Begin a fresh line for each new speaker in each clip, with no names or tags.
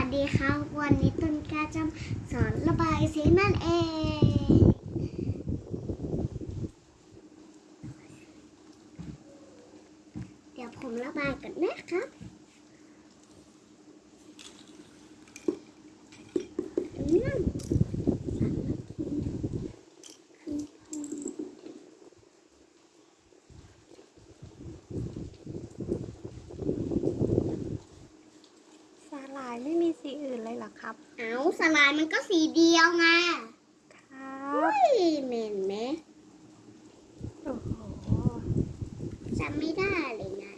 วัสดีครับ วันนี้ต้นกล้าจะสอนระบายสีนั่นเอง เดี๋ยวผมระบายกันนะครับ นั่นสามนาทีคือ
สาหร่ายไม่มีสีอื่นเลยเหรอครับ
เอา สลายมันก็สีเดียวไง
ครับ
เฮ้ยเหม็นไหม
โอ้โห
จำไม่ได้เลยนะ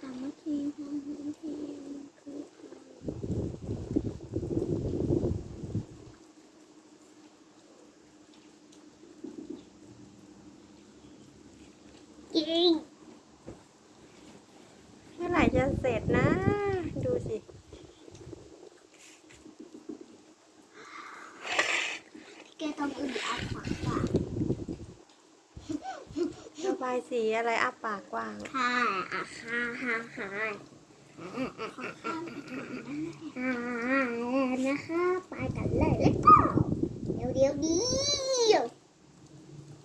สามัคคีความสามัคคีคือจริง
เมื่อไหร่จะเสร็จนะ ดูสิ
แก ต้องอึดอัดฝักว่า
ระบายสีอะไรอับปากกว้าง
ค่ะอะค่ะค่ะค่ะอ่านะคะไปกันเลยแล้วก็เดี๋ยวเดี๋ยวเดียว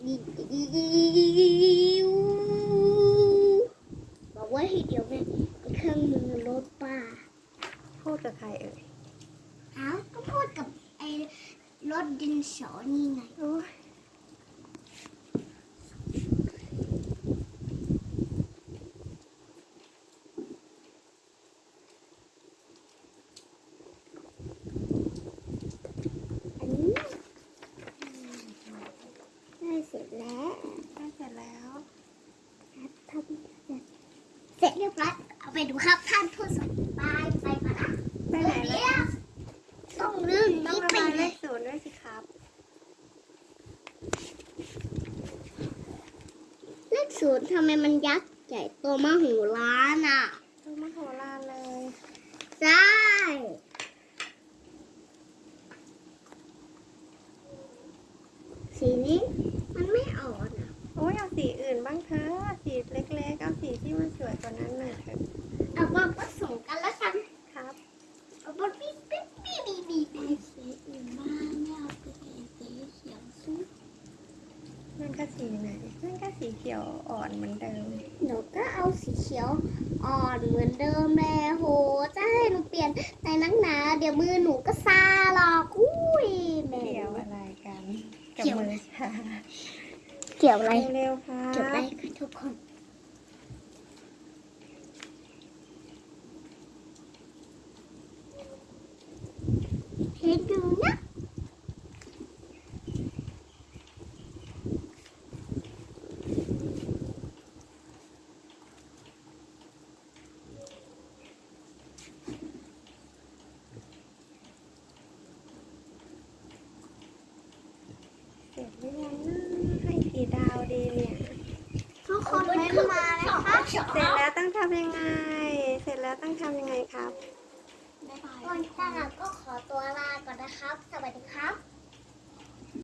ดีดีบอกว่าให้เดี๋ยวแม่เครื่องมือรถป้า
พูดกับใครเอ่ย
อ้าวก็พูดกับ รถดินสอนี่ไง
โอ้ย
อันนี้ได้เสร็จแล้ว
ได้เสร็จแล้ว
ทำเสร็จเรียบร้อยเอาไปดูครับท่านผู้ชมไปไปก่อนนะ
ไปไหนเล
เดี๋
ย
ยวต้องลื่น
ต้อง
นี่
ระ
ไป
บาย
เล
เลย ขศูนย์ด้วยสิครับ
เลข ศูนย์ทำไมมันยักษ์ใหญ่โตมโหฬารอะ
ดูมโหฬารเลย
ใช่สีนี้มันไม่อ่อนอะ
โอ้ยเอาสีอื่นบ้างเถอะสีเล็กๆเอาสีที่มันสวยกว่านั้นหน่อยเถอะ
เอามาผสมกันแล้วกัน
ครับ
เอามาบีบบีบบีบบีบบีบสีอื่นบ้างไม่เอาไปสีเขียวซุ้ม
นั่น ก็สีไหนนั่นก็สีเขียวอ่อนเหมือนเดิม
หนูก็เอาสีเขียวอ่อนเหมือนเดิมแม่โหจะให้หนูเปลี่ยนในนักหนา เดี๋ยวมือหนูก็ซาหรอกอุ้ยแม่
เกี่ยวอะไรกันกับ
เกี่ยว
มือชา
เกี่ยวอะไร
เร็วๆครั
เกี่ยวอะไร
บ
คะทุกคนให้ดูนะ
เสร็จ หรือยังนะให้กี่ดาวดีเนี่ย
ทุกคนเม้นมานะคะ
เสร็จแล้วต้องทำยังไง เสร็จแล้วต้องทำยังไงครับ
ก่อนจะก็ขอตัวลาก่อนนะครับ สวัสดีครับ